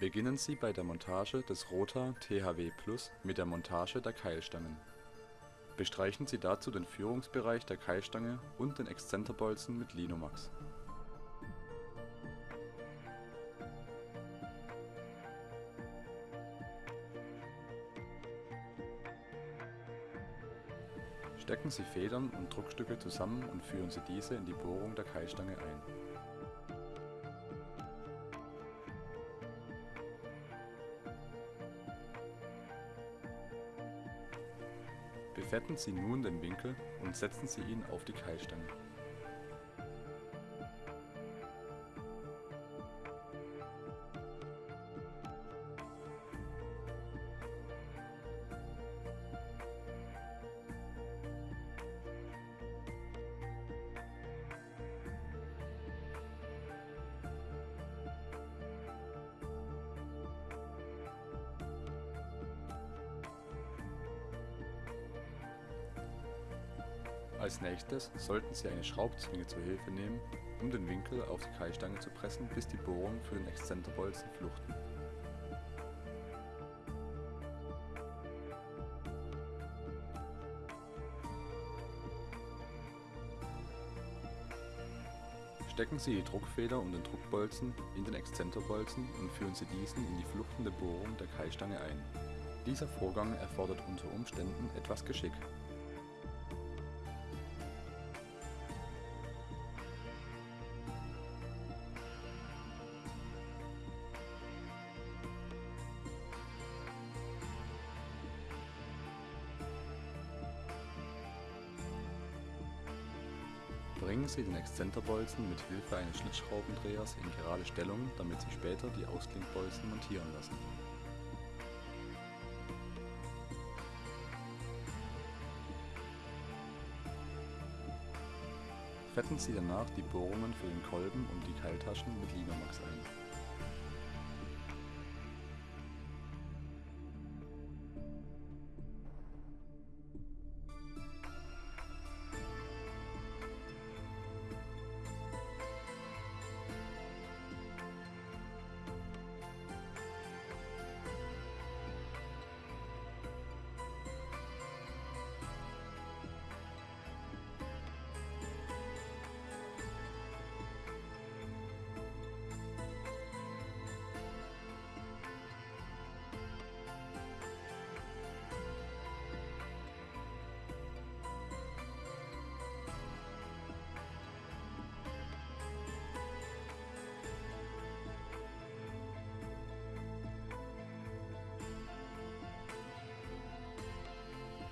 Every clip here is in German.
Beginnen Sie bei der Montage des Rota THW Plus mit der Montage der Keilstangen. Bestreichen Sie dazu den Führungsbereich der Keilstange und den Exzenterbolzen mit Linomax. Stecken Sie Federn und Druckstücke zusammen und führen Sie diese in die Bohrung der Keilstange ein Befetten Sie nun den Winkel und setzen Sie ihn auf die Keilstange. Als nächstes sollten Sie eine Schraubzwinge zur Hilfe nehmen, um den Winkel auf die Keilstange zu pressen, bis die Bohrungen für den Exzenterbolzen fluchten. Stecken Sie die Druckfeder und den Druckbolzen in den Exzenterbolzen und führen Sie diesen in die fluchtende Bohrung der Keilstange ein. Dieser Vorgang erfordert unter Umständen etwas Geschick Bringen Sie den Exzenterbolzen mit Hilfe eines Schlitzschraubendrehers in gerade Stellung, damit Sie später die Ausklingbolzen montieren lassen. Fetten Sie danach die Bohrungen für den Kolben und die Keiltaschen mit Linomax ein.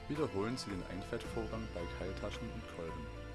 Wiederholen Sie den Einfettvorgang bei Keiltaschen und Kolben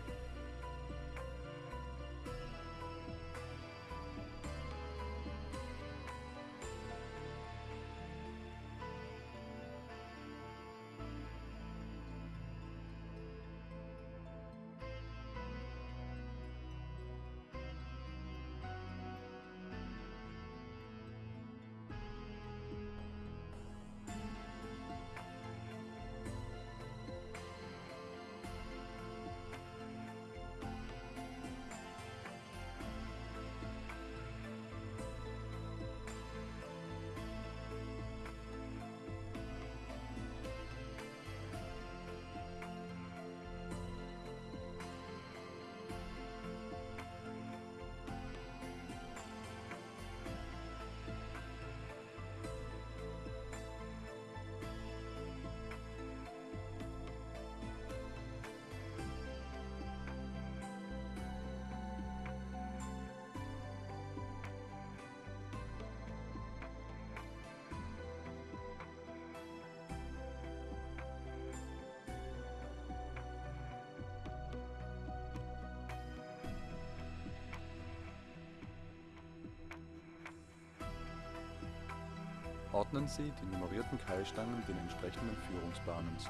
Ordnen Sie die nummerierten Keilstangen den entsprechenden Führungsbahnen zu.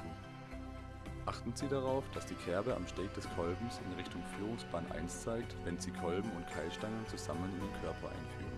Achten Sie darauf, dass die Kerbe am Steg des Kolbens in Richtung Führungsbahn 1 zeigt, wenn Sie Kolben und Keilstangen zusammen in den Körper einführen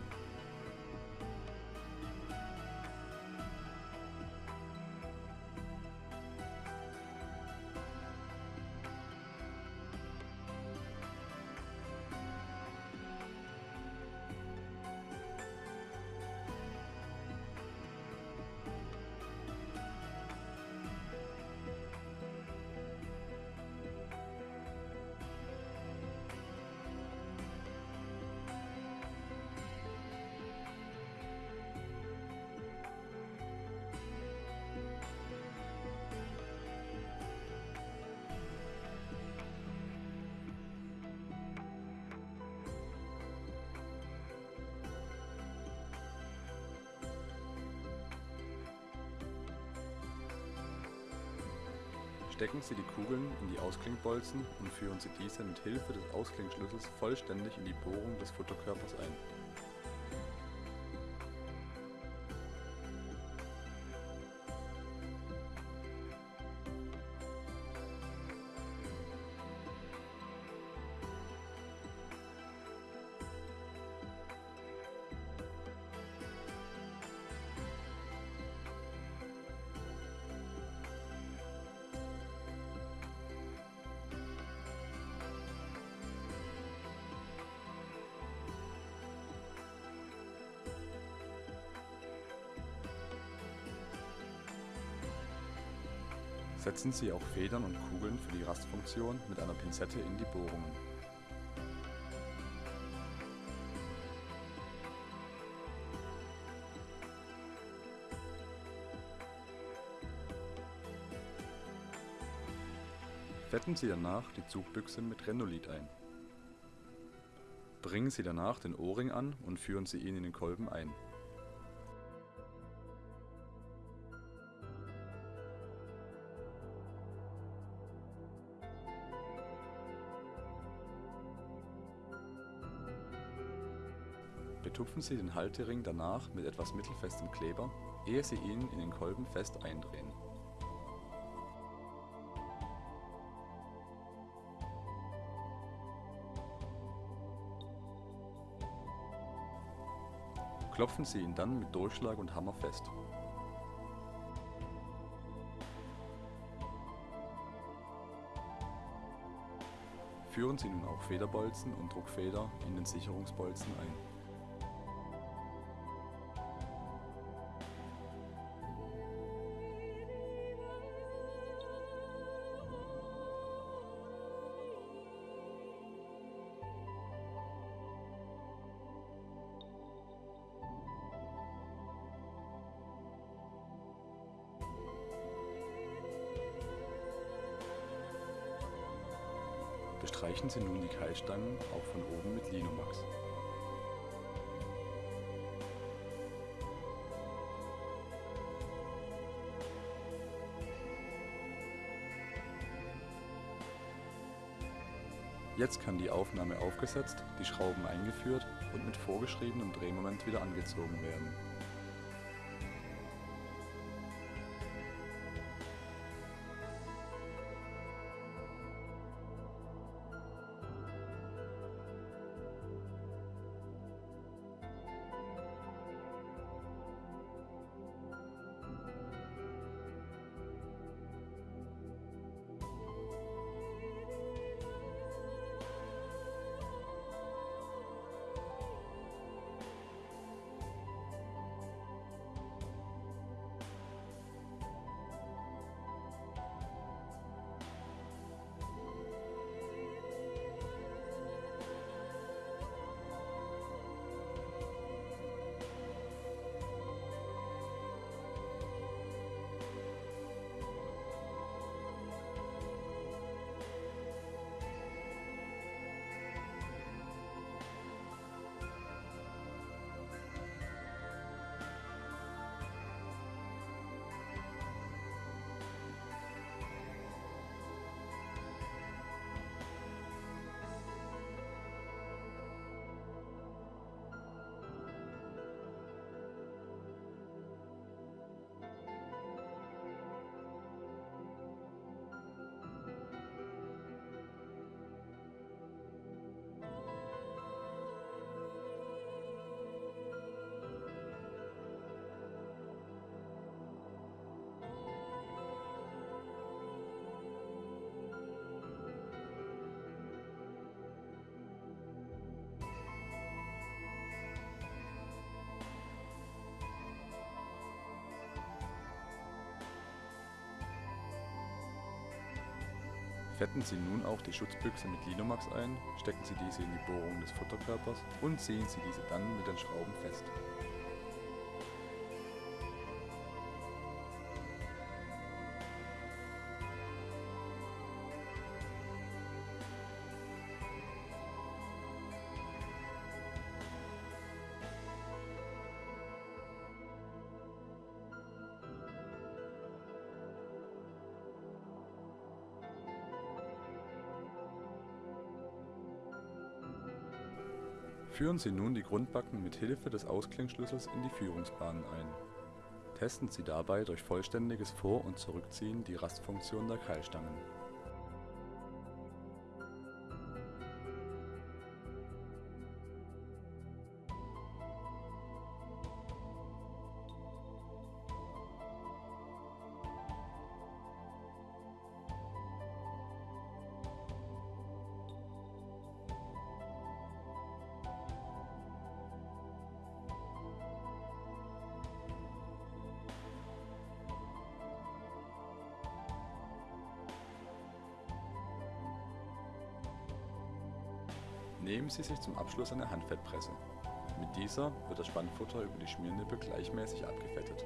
Stecken Sie die Kugeln in die Ausklingbolzen und führen Sie diese mit Hilfe des Ausklingschlüssels vollständig in die Bohrung des Futterkörpers ein. Setzen Sie auch Federn und Kugeln für die Rastfunktion mit einer Pinzette in die Bohrungen. Fetten Sie danach die Zugbüchse mit Renolit ein. Bringen Sie danach den O-Ring an und führen Sie ihn in den Kolben ein. Betupfen Sie den Haltering danach mit etwas mittelfestem Kleber, ehe Sie ihn in den Kolben fest eindrehen. Klopfen Sie ihn dann mit Durchschlag und Hammer fest. Führen Sie nun auch Federbolzen und Druckfeder in den Sicherungsbolzen ein. Bestreichen Sie nun die Keilstangen auch von oben mit Linomax. Jetzt kann die Aufnahme aufgesetzt, die Schrauben eingeführt und mit vorgeschriebenem Drehmoment wieder angezogen werden. Fetten Sie nun auch die Schutzbüchse mit Linomax ein, stecken Sie diese in die Bohrung des Futterkörpers und ziehen Sie diese dann mit den Schrauben fest. Führen Sie nun die Grundbacken mit Hilfe des Ausklingschlüssels in die Führungsbahnen ein. Testen Sie dabei durch vollständiges Vor und Zurückziehen die Rastfunktion der Keilstangen. Nehmen Sie sich zum Abschluss eine Handfettpresse. Mit dieser wird das Spannfutter über die Schmiernippe gleichmäßig abgefettet